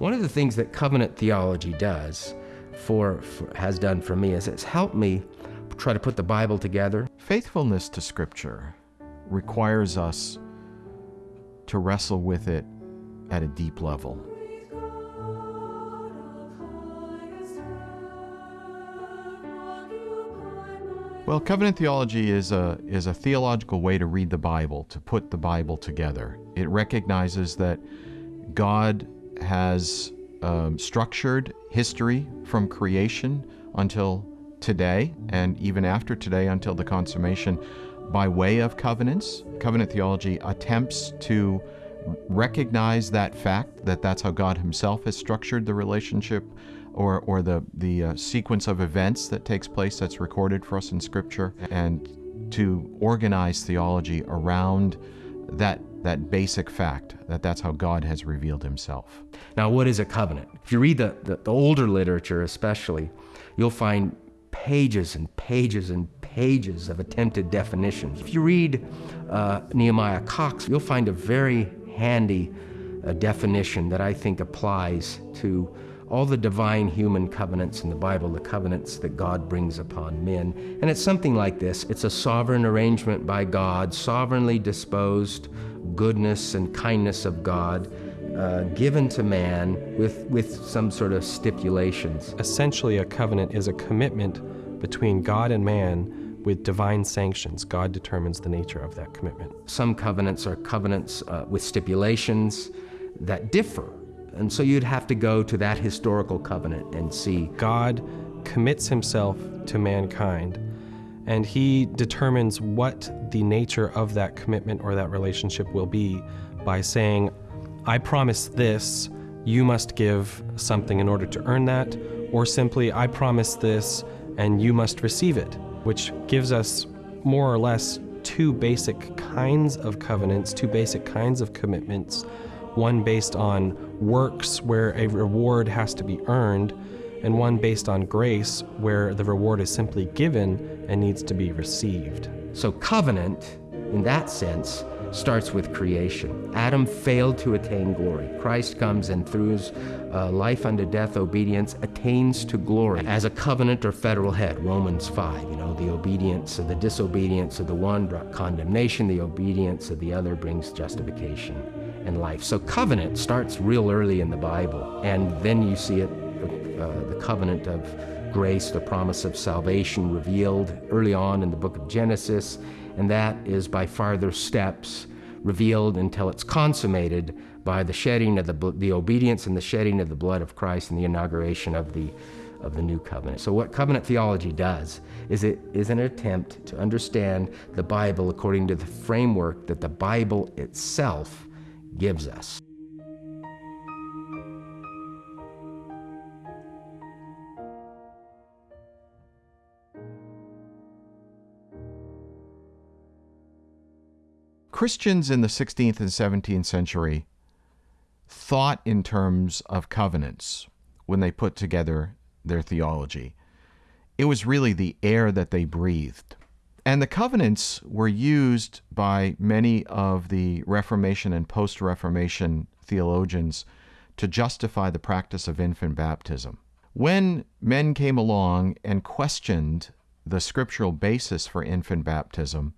One of the things that covenant theology does for, for has done for me is it's helped me try to put the Bible together. Faithfulness to Scripture requires us to wrestle with it at a deep level. Well, covenant theology is a, is a theological way to read the Bible, to put the Bible together. It recognizes that God has um, structured history from creation until today, and even after today until the consummation, by way of covenants. Covenant theology attempts to recognize that fact that that's how God Himself has structured the relationship or, or the, the uh, sequence of events that takes place that's recorded for us in Scripture, and to organize theology around that that basic fact that that's how God has revealed himself. Now, what is a covenant? If you read the, the, the, older literature, especially, you'll find pages and pages and pages of attempted definitions. If you read uh, Nehemiah Cox, you'll find a very handy uh, definition that I think applies to all the divine human covenants in the Bible, the covenants that God brings upon men. And it's something like this it's a sovereign arrangement by God, sovereignly disposed goodness and kindness of God. Uh, given to man with, with some sort of stipulations. Essentially, a covenant is a commitment between God and man with divine sanctions. God determines the nature of that commitment. Some covenants are covenants uh, with stipulations that differ and so you'd have to go to that historical covenant and see. God commits himself to mankind, and he determines what the nature of that commitment or that relationship will be by saying, I promise this, you must give something in order to earn that, or simply, I promise this, and you must receive it, which gives us more or less two basic kinds of covenants, two basic kinds of commitments. One based on works where a reward has to be earned, and one based on grace where the reward is simply given and needs to be received. So, covenant, in that sense, starts with creation. Adam failed to attain glory. Christ comes and through his uh, life unto death obedience attains to glory as a covenant or federal head. Romans 5, you know, the obedience of the disobedience of the one brought condemnation, the obedience of the other brings justification and life. So covenant starts real early in the Bible, and then you see it, uh, the covenant of grace, the promise of salvation revealed early on in the book of Genesis, and that is by farther steps revealed until it's consummated by the shedding of the, the obedience and the shedding of the blood of Christ and the inauguration of the of the new covenant. So what covenant theology does is it is an attempt to understand the Bible according to the framework that the Bible itself gives us. Christians in the 16th and 17th century thought in terms of covenants when they put together their theology. It was really the air that they breathed. And the covenants were used by many of the Reformation and post Reformation theologians to justify the practice of infant baptism. When men came along and questioned the scriptural basis for infant baptism,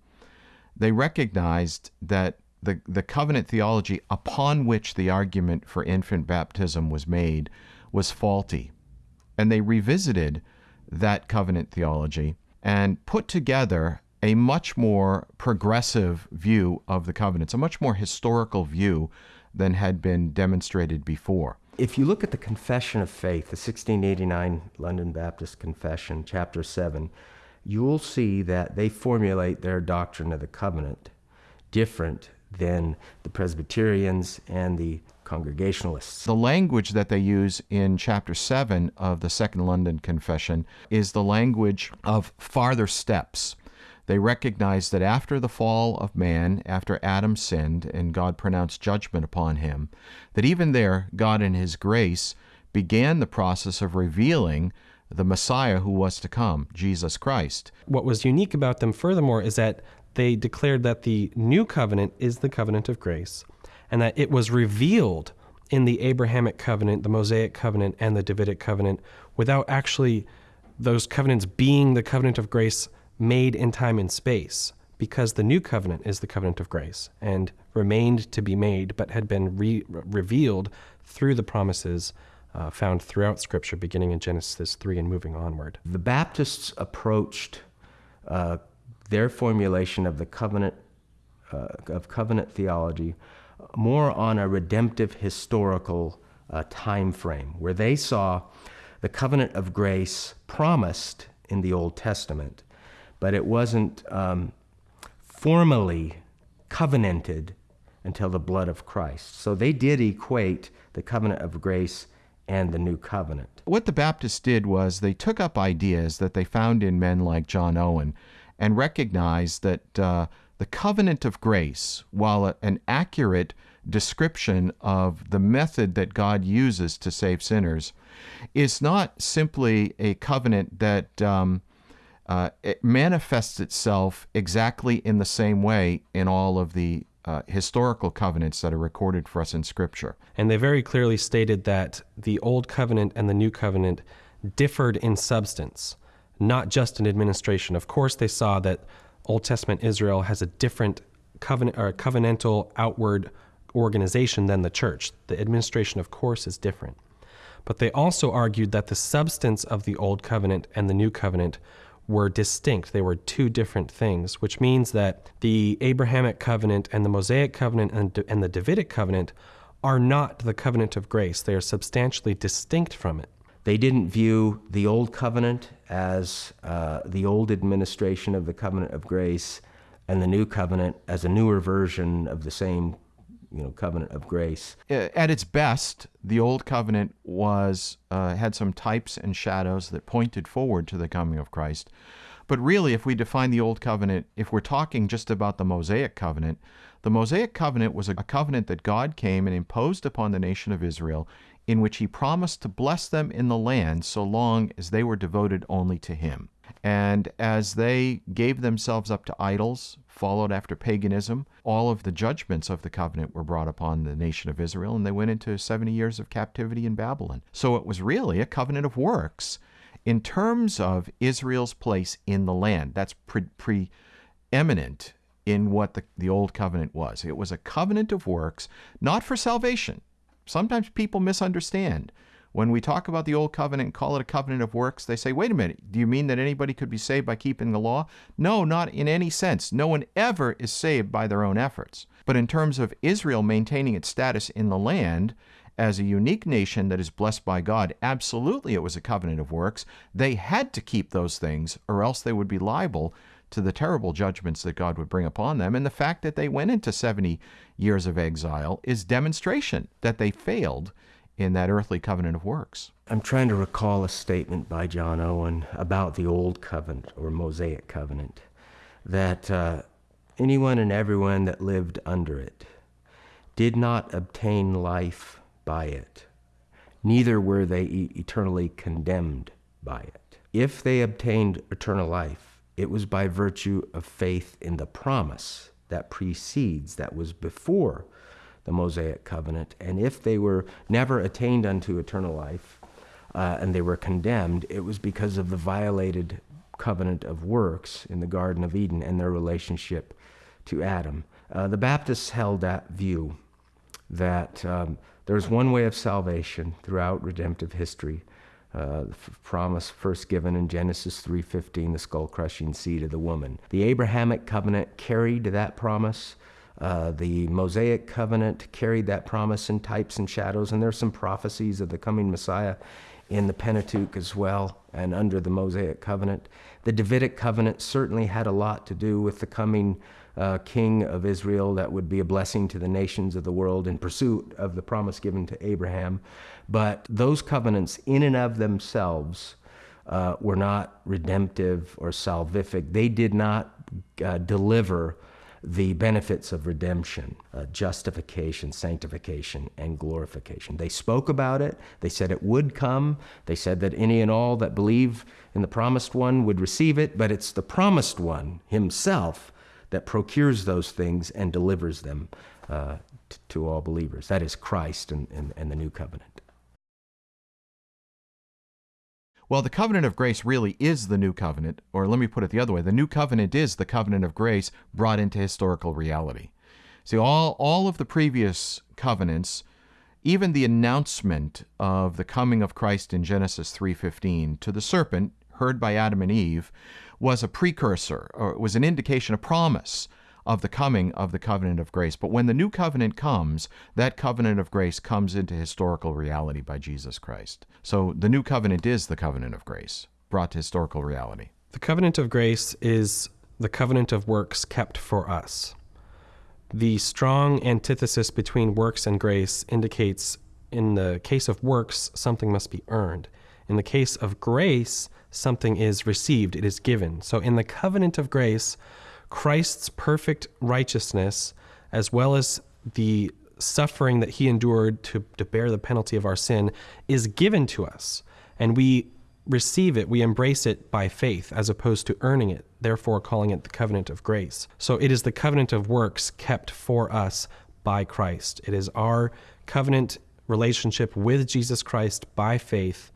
they recognized that the, the covenant theology upon which the argument for infant baptism was made was faulty. And they revisited that covenant theology and put together a much more progressive view of the covenants, a much more historical view than had been demonstrated before. If you look at the Confession of Faith, the 1689 London Baptist Confession, chapter 7, you'll see that they formulate their doctrine of the covenant different than the Presbyterians and the Congregationalists. The language that they use in chapter 7 of the Second London Confession is the language of farther steps. They recognize that after the fall of man, after Adam sinned and God pronounced judgment upon him, that even there, God in His grace began the process of revealing the Messiah who was to come, Jesus Christ. What was unique about them, furthermore, is that they declared that the new covenant is the covenant of grace and that it was revealed in the Abrahamic covenant, the Mosaic covenant, and the Davidic covenant without actually those covenants being the covenant of grace made in time and space because the new covenant is the covenant of grace and remained to be made but had been re- revealed through the promises uh, found throughout Scripture, beginning in Genesis 3 and moving onward. The Baptists approached uh, their formulation of the covenant uh, of covenant theology more on a redemptive historical uh, time frame, where they saw the covenant of grace promised in the Old Testament, but it wasn't um, formally covenanted until the blood of Christ. So they did equate the covenant of grace and the new covenant. What the Baptists did was they took up ideas that they found in men like John Owen and recognized that uh, the covenant of grace, while an accurate description of the method that God uses to save sinners, is not simply a covenant that um, uh, it manifests itself exactly in the same way in all of the uh, historical covenants that are recorded for us in Scripture. And they very clearly stated that the Old Covenant and the New Covenant differed in substance, not just in administration. Of course, they saw that Old Testament Israel has a different covenant or covenantal outward organization than the church. The administration, of course, is different. But they also argued that the substance of the Old Covenant and the New Covenant were distinct. They were two different things, which means that the Abrahamic covenant and the Mosaic covenant and, and the Davidic covenant are not the covenant of grace. They are substantially distinct from it. They didn't view the Old Covenant as uh, the old administration of the covenant of grace and the New Covenant as a newer version of the same you know covenant of grace. At its best, the old covenant was uh, had some types and shadows that pointed forward to the coming of Christ. But really, if we define the old covenant, if we're talking just about the Mosaic covenant, the Mosaic covenant was a covenant that God came and imposed upon the nation of Israel, in which He promised to bless them in the land so long as they were devoted only to Him. And as they gave themselves up to idols, followed after paganism, all of the judgments of the covenant were brought upon the nation of Israel, and they went into 70 years of captivity in Babylon. So it was really a covenant of works in terms of Israel's place in the land. That's pre- preeminent in what the, the old covenant was. It was a covenant of works, not for salvation. Sometimes people misunderstand. When we talk about the old covenant, call it a covenant of works, they say, wait a minute, do you mean that anybody could be saved by keeping the law? No, not in any sense. No one ever is saved by their own efforts. But in terms of Israel maintaining its status in the land, as a unique nation that is blessed by God, absolutely it was a covenant of works. They had to keep those things, or else they would be liable to the terrible judgments that God would bring upon them. And the fact that they went into 70 years of exile is demonstration that they failed in that earthly covenant of works. I'm trying to recall a statement by John Owen about the Old Covenant or Mosaic Covenant that uh, anyone and everyone that lived under it did not obtain life by it, neither were they eternally condemned by it. If they obtained eternal life, it was by virtue of faith in the promise that precedes, that was before the Mosaic covenant. And if they were never attained unto eternal life uh, and they were condemned, it was because of the violated covenant of works in the Garden of Eden and their relationship to Adam. Uh, the Baptists held that view that um, there's one way of salvation throughout redemptive history. Uh, the promise first given in Genesis 3:15, the skull-crushing seed of the woman. The Abrahamic covenant carried that promise uh, the Mosaic covenant carried that promise in types and shadows, and there's some prophecies of the coming Messiah in the Pentateuch as well, and under the Mosaic covenant. The Davidic covenant certainly had a lot to do with the coming uh, king of Israel that would be a blessing to the nations of the world in pursuit of the promise given to Abraham. But those covenants, in and of themselves, uh, were not redemptive or salvific. They did not uh, deliver the benefits of redemption, uh, justification, sanctification, and glorification. They spoke about it. They said it would come. They said that any and all that believe in the promised one would receive it, but it's the promised one himself that procures those things and delivers them uh, to all believers. That is Christ and, and, and the new covenant. Well, the covenant of grace really is the new covenant, or let me put it the other way the new covenant is the covenant of grace brought into historical reality. See, all, all of the previous covenants, even the announcement of the coming of Christ in Genesis 3:15 to the serpent heard by Adam and Eve was a precursor or was an indication, a promise of the coming of the covenant of grace. But when the new covenant comes, that covenant of grace comes into historical reality by Jesus Christ. So the new covenant is the covenant of grace brought to historical reality. The covenant of grace is the covenant of works kept for us. The strong antithesis between works and grace indicates in the case of works, something must be earned. In the case of grace, something is received, it is given. So in the covenant of grace, Christ's perfect righteousness, as well as the suffering that he endured to, to bear the penalty of our sin, is given to us. And we receive it, we embrace it by faith as opposed to earning it, therefore calling it the covenant of grace. So it is the covenant of works kept for us by Christ. It is our covenant relationship with Jesus Christ by faith,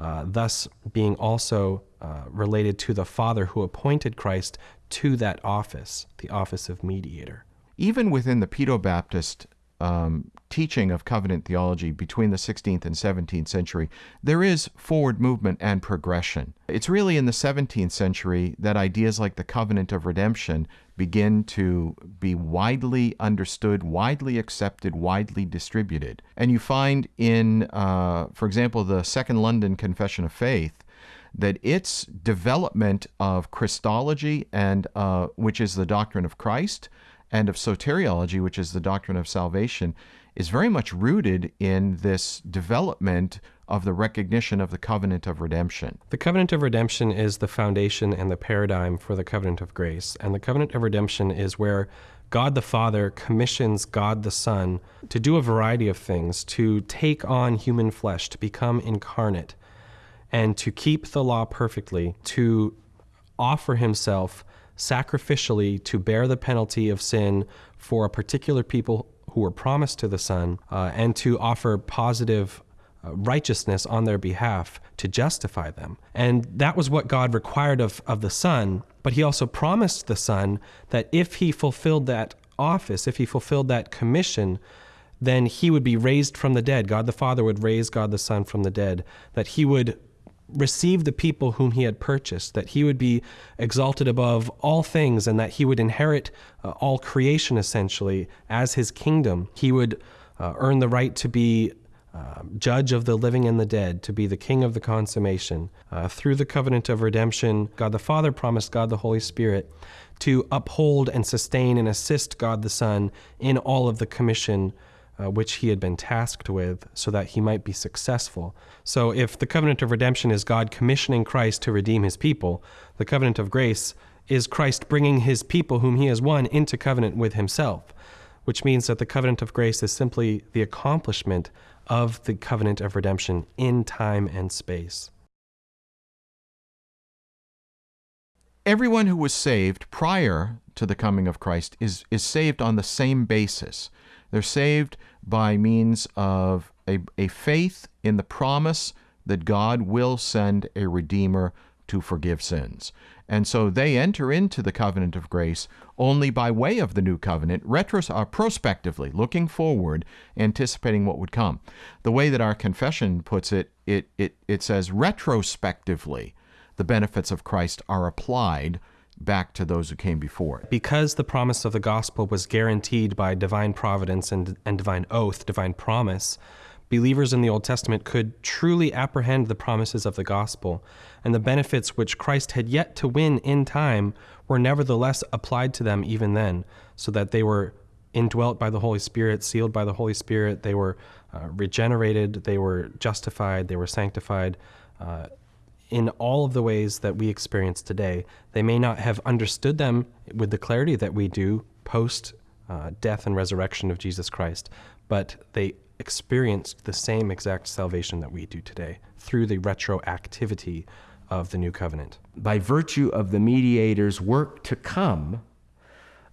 uh, thus being also uh, related to the Father who appointed Christ to that office, the office of mediator. Even within the Pedo Baptist um, teaching of covenant theology between the 16th and 17th century, there is forward movement and progression. It's really in the 17th century that ideas like the covenant of redemption begin to be widely understood, widely accepted, widely distributed. And you find in, uh, for example, the Second London Confession of Faith, that its development of Christology and uh, which is the doctrine of Christ, and of soteriology, which is the doctrine of salvation, is very much rooted in this development of the recognition of the covenant of redemption. The covenant of redemption is the foundation and the paradigm for the covenant of grace. And the covenant of redemption is where God the Father commissions God the Son to do a variety of things, to take on human flesh, to become incarnate, and to keep the law perfectly, to offer himself sacrificially to bear the penalty of sin for a particular people who were promised to the Son, uh, and to offer positive uh, righteousness on their behalf to justify them. And that was what God required of, of the Son, but He also promised the Son that if He fulfilled that office, if He fulfilled that commission, then He would be raised from the dead. God the Father would raise God the Son from the dead, that He would receive the people whom he had purchased, that he would be exalted above all things, and that he would inherit uh, all creation essentially as his kingdom. He would uh, earn the right to be uh, judge of the living and the dead, to be the king of the consummation. Uh, through the covenant of redemption, God the Father promised God the Holy Spirit to uphold and sustain and assist God the Son in all of the commission uh, which he had been tasked with, so that he might be successful. So, if the covenant of redemption is God commissioning Christ to redeem his people, the covenant of grace is Christ bringing his people, whom he has won, into covenant with himself, which means that the covenant of grace is simply the accomplishment of the covenant of redemption in time and space. Everyone who was saved prior to the coming of Christ is, is saved on the same basis. They're saved by means of a, a faith in the promise that God will send a Redeemer to forgive sins. And so they enter into the covenant of grace only by way of the new covenant, retros- uh, prospectively, looking forward, anticipating what would come. The way that our confession puts it, it, it, it says retrospectively, the benefits of Christ are applied back to those who came before it. Because the promise of the gospel was guaranteed by divine providence and, and divine oath, divine promise, believers in the Old Testament could truly apprehend the promises of the gospel, and the benefits which Christ had yet to win in time were nevertheless applied to them even then, so that they were indwelt by the Holy Spirit, sealed by the Holy Spirit, they were uh, regenerated, they were justified, they were sanctified. Uh, in all of the ways that we experience today. They may not have understood them with the clarity that we do post uh, death and resurrection of Jesus Christ, but they experienced the same exact salvation that we do today through the retroactivity of the new covenant. By virtue of the mediator's work to come,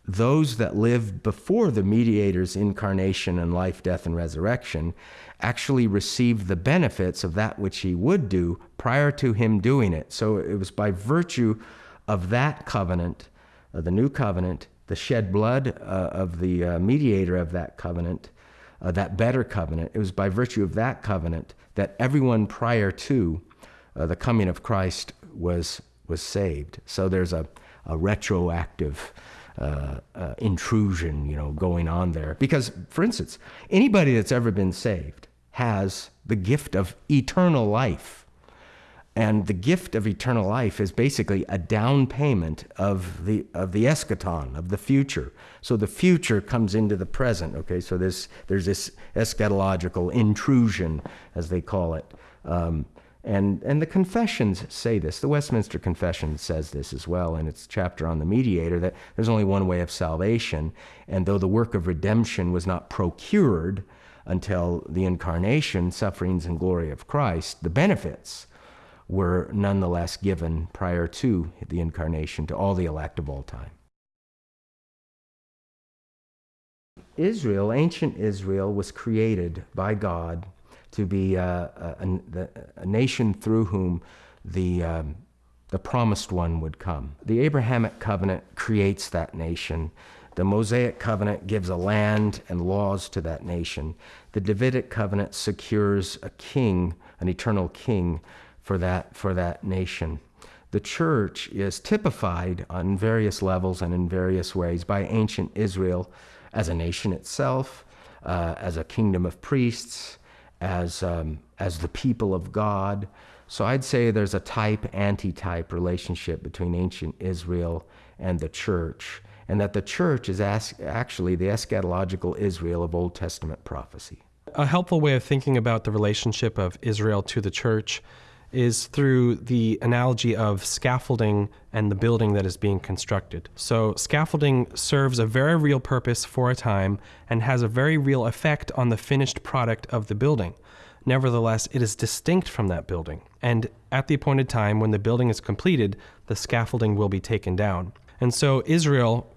those that lived before the mediator's incarnation and life, death, and resurrection actually received the benefits of that which he would do prior to him doing it. So it was by virtue of that covenant, uh, the new covenant, the shed blood uh, of the uh, mediator of that covenant, uh, that better covenant, it was by virtue of that covenant that everyone prior to uh, the coming of Christ was, was saved. So there's a, a retroactive uh, uh, intrusion, you know, going on there. Because, for instance, anybody that's ever been saved has the gift of eternal life. And the gift of eternal life is basically a down payment of the of the eschaton, of the future. So the future comes into the present. Okay, so this there's this eschatological intrusion, as they call it. Um, and, and the confessions say this. The Westminster Confession says this as well in its chapter on the mediator that there's only one way of salvation. And though the work of redemption was not procured until the incarnation, sufferings, and glory of Christ, the benefits were nonetheless given prior to the incarnation to all the elect of all time. Israel, ancient Israel, was created by God to be a, a, a nation through whom the, um, the promised one would come. The Abrahamic covenant creates that nation. The Mosaic covenant gives a land and laws to that nation. The Davidic covenant secures a king, an eternal king, for that, for that nation. The church is typified on various levels and in various ways by ancient Israel as a nation itself, uh, as a kingdom of priests, as, um, as the people of God. So I'd say there's a type anti-type relationship between ancient Israel and the church, and that the church is actually the eschatological Israel of Old Testament prophecy. A helpful way of thinking about the relationship of Israel to the church is through the analogy of scaffolding and the building that is being constructed. So, scaffolding serves a very real purpose for a time and has a very real effect on the finished product of the building. Nevertheless, it is distinct from that building. And at the appointed time, when the building is completed, the scaffolding will be taken down. And so, Israel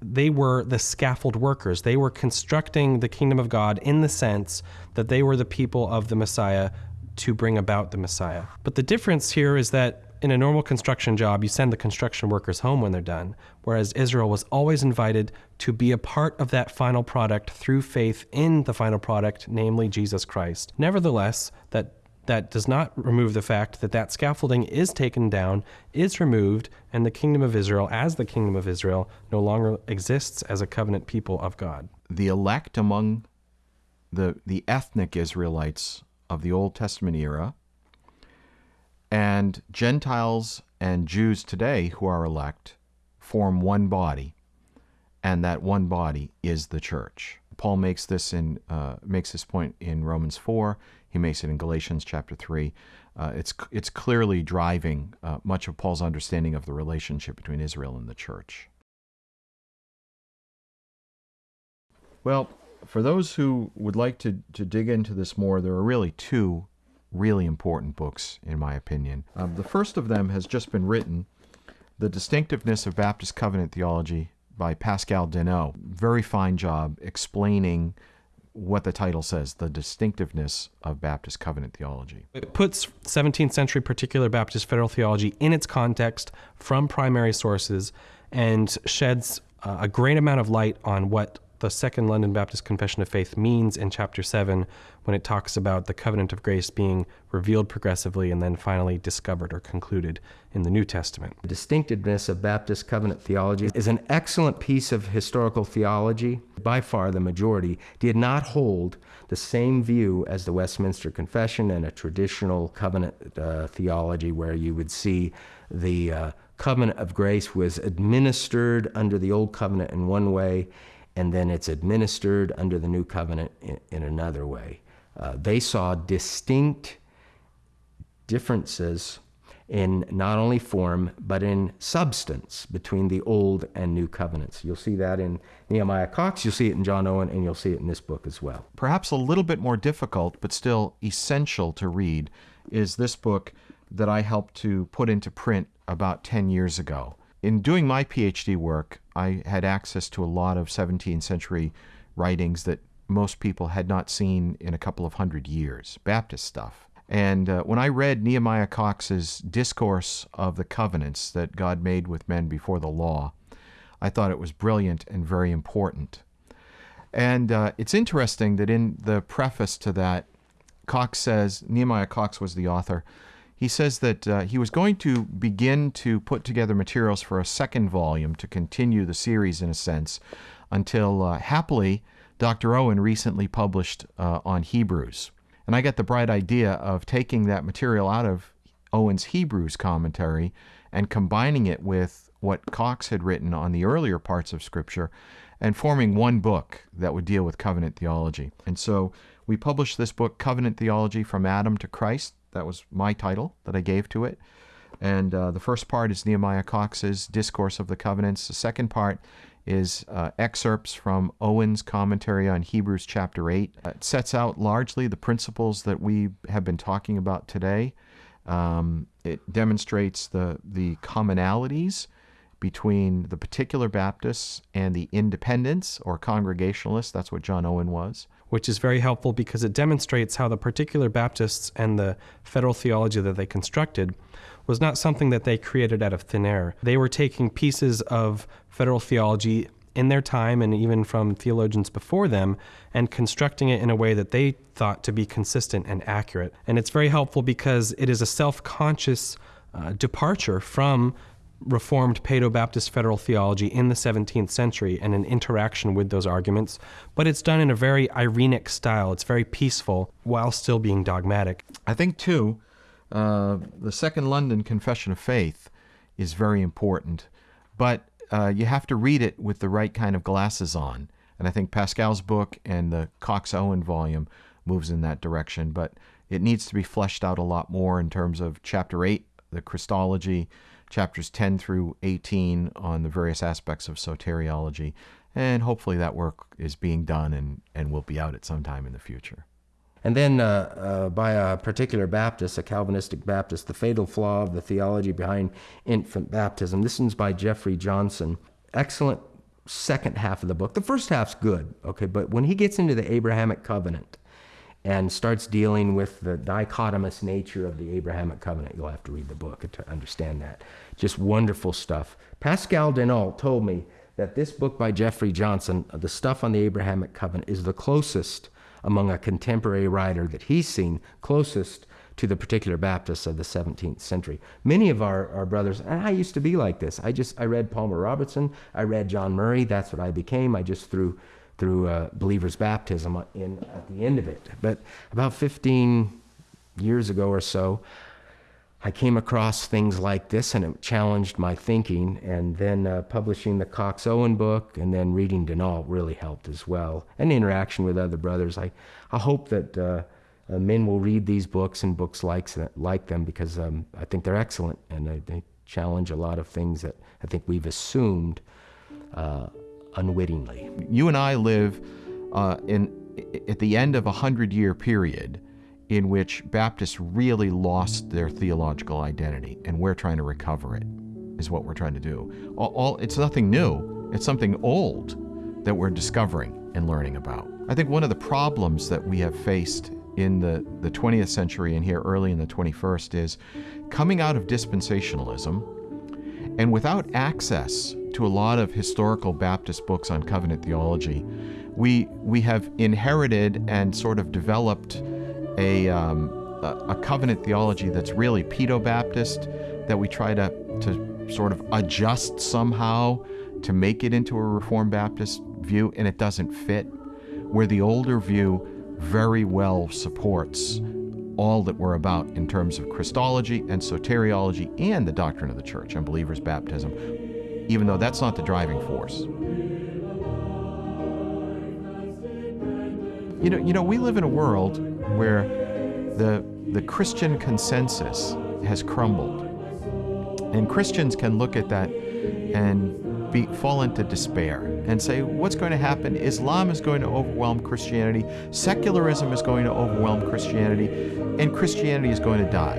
they were the scaffold workers. They were constructing the kingdom of God in the sense that they were the people of the Messiah to bring about the Messiah. But the difference here is that in a normal construction job, you send the construction workers home when they're done, whereas Israel was always invited to be a part of that final product through faith in the final product, namely Jesus Christ. Nevertheless, that that does not remove the fact that that scaffolding is taken down, is removed, and the kingdom of Israel, as the kingdom of Israel, no longer exists as a covenant people of God. The elect among the the ethnic Israelites of the Old Testament era, and Gentiles and Jews today who are elect form one body, and that one body is the church. Paul makes this in uh, makes this point in Romans four. He makes it in Galatians chapter three. Uh, it's it's clearly driving uh, much of Paul's understanding of the relationship between Israel and the church. Well, for those who would like to, to dig into this more, there are really two really important books, in my opinion. Um, the first of them has just been written The Distinctiveness of Baptist Covenant Theology by Pascal Denault. Very fine job explaining what the title says the distinctiveness of Baptist covenant theology. It puts 17th century particular Baptist federal theology in its context from primary sources and sheds uh, a great amount of light on what the Second London Baptist Confession of Faith means in chapter 7 when it talks about the covenant of grace being revealed progressively and then finally discovered or concluded in the New Testament. The distinctiveness of Baptist covenant theology is an excellent piece of historical theology. By far, the majority did not hold the same view as the Westminster Confession and a traditional covenant uh, theology where you would see the uh, covenant of grace was administered under the old covenant in one way and then it's administered under the new covenant in, in another way. Uh, they saw distinct differences in not only form but in substance between the old and new covenants. You'll see that in Nehemiah Cox, you'll see it in John Owen, and you'll see it in this book as well. Perhaps a little bit more difficult, but still essential to read, is this book that I helped to put into print about 10 years ago. In doing my PhD work, I had access to a lot of 17th century writings that most people had not seen in a couple of hundred years, Baptist stuff. And uh, when I read Nehemiah Cox's discourse of the covenants that God made with men before the law, I thought it was brilliant and very important. And uh, it's interesting that in the preface to that, Cox says, Nehemiah Cox was the author, he says that uh, he was going to begin to put together materials for a second volume to continue the series in a sense until uh, happily Dr. Owen recently published uh, on Hebrews. And I got the bright idea of taking that material out of Owen's Hebrews commentary and combining it with what Cox had written on the earlier parts of Scripture and forming one book that would deal with covenant theology. And so we published this book, Covenant Theology from Adam to Christ. That was my title that I gave to it. And uh, the first part is Nehemiah Cox's Discourse of the Covenants. The second part is uh, excerpts from Owen's commentary on Hebrews chapter 8. It sets out largely the principles that we have been talking about today. Um, it demonstrates the, the commonalities between the particular Baptists and the independents or Congregationalists. That's what John Owen was. Which is very helpful because it demonstrates how the particular Baptists and the federal theology that they constructed was not something that they created out of thin air. They were taking pieces of federal theology in their time and even from theologians before them and constructing it in a way that they thought to be consistent and accurate. And it's very helpful because it is a self conscious uh, departure from Reformed Paedo Baptist federal theology in the 17th century and an interaction with those arguments, but it's done in a very irenic style. It's very peaceful while still being dogmatic. I think, too, uh, the Second London Confession of Faith is very important, but uh, you have to read it with the right kind of glasses on. And I think Pascal's book and the Cox Owen volume moves in that direction, but it needs to be fleshed out a lot more in terms of chapter 8, the Christology, chapters 10 through 18 on the various aspects of soteriology. And hopefully that work is being done and, and will be out at some time in the future. And then uh, uh, by a particular Baptist, a Calvinistic Baptist, The Fatal Flaw of the Theology Behind Infant Baptism. This one's by Jeffrey Johnson. Excellent second half of the book. The first half's good, okay, but when he gets into the Abrahamic covenant and starts dealing with the dichotomous nature of the Abrahamic covenant, you'll have to read the book to understand that. Just wonderful stuff. Pascal Denault told me that this book by Jeffrey Johnson, uh, The Stuff on the Abrahamic Covenant, is the closest among a contemporary writer that he's seen closest to the particular Baptists of the 17th century. Many of our, our brothers, and I used to be like this. I just I read Palmer Robertson, I read John Murray. That's what I became. I just threw through uh, believer's baptism in at the end of it. But about 15 years ago or so, I came across things like this and it challenged my thinking. And then uh, publishing the Cox Owen book and then reading Denault really helped as well. And interaction with other brothers. I, I hope that uh, uh, men will read these books and books like, like them because um, I think they're excellent and they, they, challenge a lot of things that I think we've assumed uh, unwittingly. You and I live uh, in, at the end of a hundred year period in which Baptists really lost their theological identity, and we're trying to recover it, is what we're trying to do. All, all, it's nothing new, it's something old that we're discovering and learning about. I think one of the problems that we have faced in the, the 20th century and here early in the 21st is coming out of dispensationalism and without access to a lot of historical Baptist books on covenant theology, we, we have inherited and sort of developed a, um, a, covenant theology that's really pedo Baptist that we try to, to sort of adjust somehow to make it into a Reformed Baptist view, and it doesn't fit. Where the older view very well supports all that we're about in terms of Christology and soteriology and the doctrine of the church and believers' baptism, even though that's not the driving force. You know, you know, we live in a world where the, the Christian consensus has crumbled. And Christians can look at that and be, fall into despair and say, what's going to happen? Islam is going to overwhelm Christianity, secularism is going to overwhelm Christianity, and Christianity is going to die.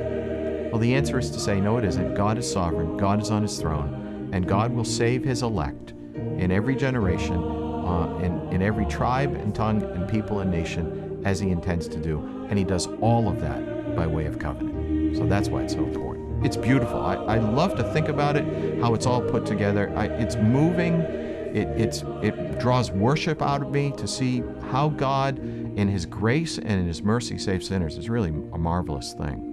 Well, the answer is to say, no, it isn't. God is sovereign, God is on his throne, and God will save his elect in every generation, uh, in, in every tribe and tongue and people and nation as he intends to do. And he does all of that by way of covenant. So that's why it's so important. It's beautiful. I, I love to think about it, how it's all put together. I, it's moving. It, it's, it draws worship out of me to see how God, in His grace and in His mercy, saves sinners. It's really a marvelous thing.